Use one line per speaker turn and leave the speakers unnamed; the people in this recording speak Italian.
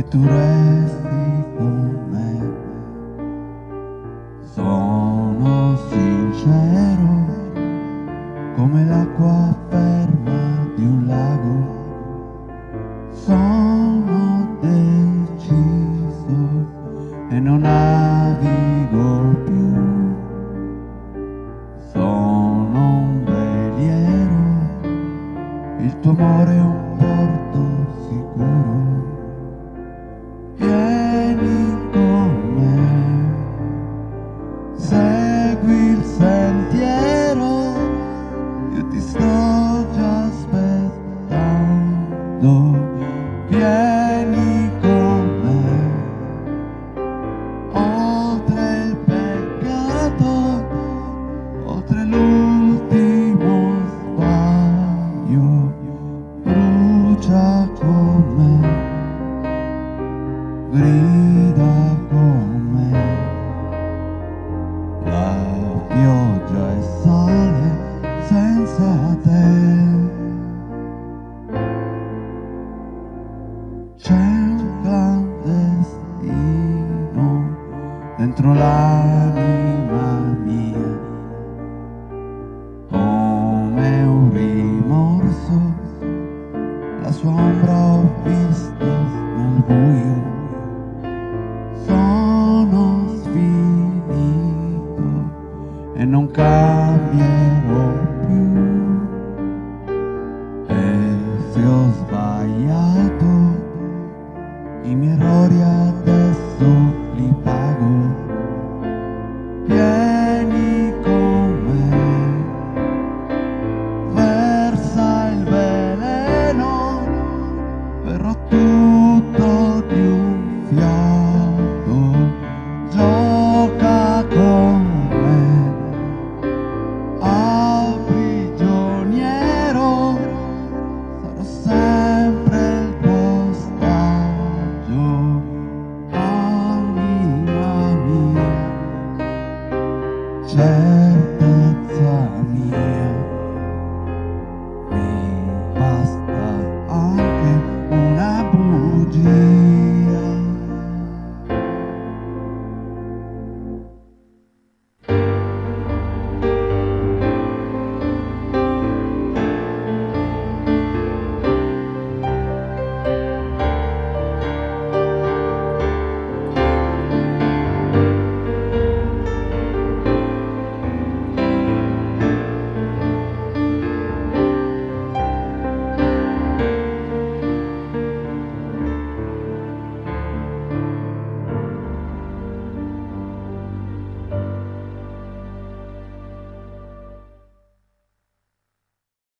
che tu resti con me. Sono sincero come l'acqua ferma di un lago. Sono deciso e non navigo più. Sono un veliero, il tuo amore è un porto sicuro. brucia con me, grida con me, la pioggia è sale senza te. C'è un clandestino dentro l'anima. cammino più. E se ho sbagliato i miei errori Let